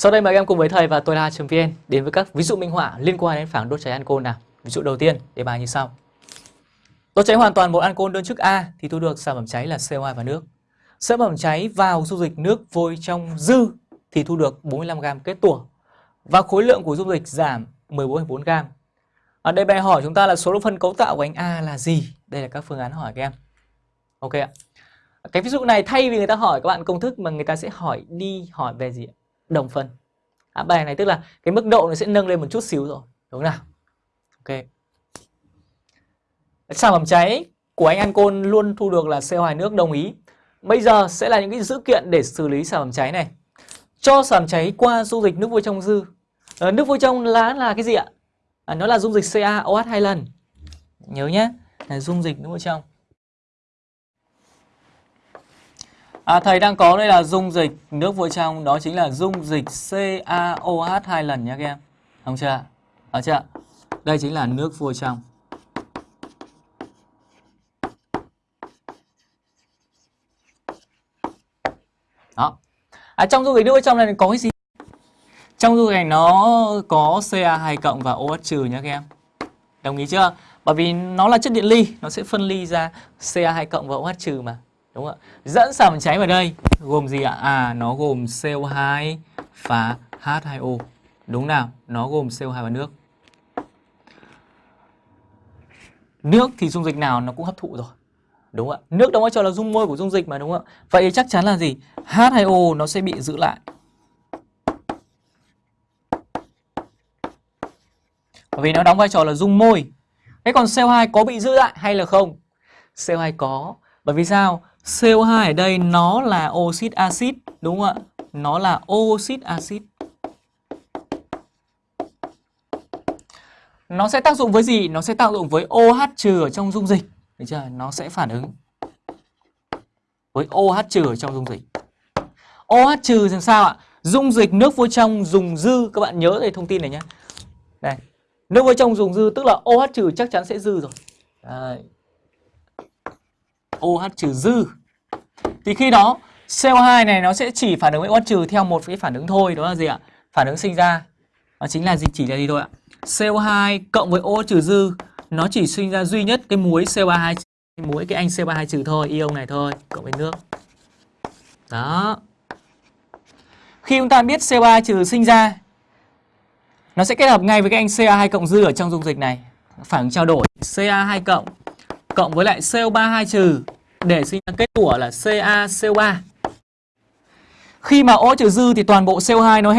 Sau đây mời các em cùng với thầy và tôi là vn đến với các ví dụ minh họa liên quan đến phản đốt cháy ancol nào. Ví dụ đầu tiên, đề bài như sau. Đốt cháy hoàn toàn một ancol đơn chức A thì thu được sản phẩm cháy là CO2 và nước. Sản phẩm cháy vào dung dịch nước vôi trong dư thì thu được 45g kết tủa. Và khối lượng của dung dịch giảm 14,4g. Ở đây bài hỏi chúng ta là số lượng phân cấu tạo của anh A là gì? Đây là các phương án hỏi các em. Ok ạ. Cái ví dụ này thay vì người ta hỏi các bạn công thức mà người ta sẽ hỏi đi hỏi về gì ạ? Đồng phân. À, bài này tức là cái mức độ nó sẽ nâng lên một chút xíu rồi. Đúng không nào? Ok. Sản phẩm cháy của anh ancol luôn thu được là CO2 nước đồng ý. Bây giờ sẽ là những cái dữ kiện để xử lý sản phẩm cháy này. Cho sản phẩm cháy qua dung dịch nước vôi trong dư. À, nước vôi trong lá là cái gì ạ? À, nó là dung dịch CaOH hai lần. Nhớ nhé, là dung dịch nước vôi trong. À, thầy đang có đây là dung dịch nước vôi trong đó chính là dung dịch CaOH hai lần nhé các em. Không chưa? Đó chưa? Đây chính là nước vôi trong. Đó. À, trong dung dịch nước vôi trong này có cái gì? Trong dung dịch này nó có Ca2 cộng và OH trừ nhé các em. Đồng ý chưa? Bởi vì nó là chất điện ly, nó sẽ phân ly ra Ca2 cộng và OH trừ mà. Đúng không ạ? Dẫn sản cháy vào đây gồm gì ạ? À nó gồm CO2 và H2O. Đúng nào? Nó gồm CO2 và nước. Nước thì dung dịch nào nó cũng hấp thụ rồi. Đúng không ạ? Nước đóng vai trò là dung môi của dung dịch mà, đúng không ạ? Vậy chắc chắn là gì? H2O nó sẽ bị giữ lại. Bởi vì nó đóng vai trò là dung môi. Thế còn CO2 có bị giữ lại hay là không? CO2 có. Bởi vì sao? CO2 ở đây nó là oxit axit đúng không ạ? Nó là oxit axit. Nó sẽ tác dụng với gì? Nó sẽ tác dụng với OH trừ ở trong dung dịch. Được chưa? Nó sẽ phản ứng với OH trừ ở trong dung dịch. OH trừ làm sao ạ? Dung dịch nước vôi trong, dùng dư các bạn nhớ đây thông tin này nhé. Đây. Nước vôi trong, dùng dư, tức là OH trừ chắc chắn sẽ dư rồi. Đây. OH trừ dư. Thì khi đó CO2 này nó sẽ chỉ phản ứng với OH trừ theo một cái phản ứng thôi, đó là gì ạ? Phản ứng sinh ra. Nó chính là gì? Chỉ là gì thôi ạ? CO2 cộng với OH trừ dư, nó chỉ sinh ra duy nhất cái muối CO2 muối cái anh CO2 trừ thôi ion này thôi, cộng với nước. Đó. Khi chúng ta biết CO2 trừ sinh ra, nó sẽ kết hợp ngay với cái anh Ca2 cộng dư ở trong dung dịch này. Phản ứng trao đổi Ca2 cộng cộng với lại CO32 trừ để sinh ra kết tủa là CaCO3. Khi mà O trừ dư thì toàn bộ CO2 nó hết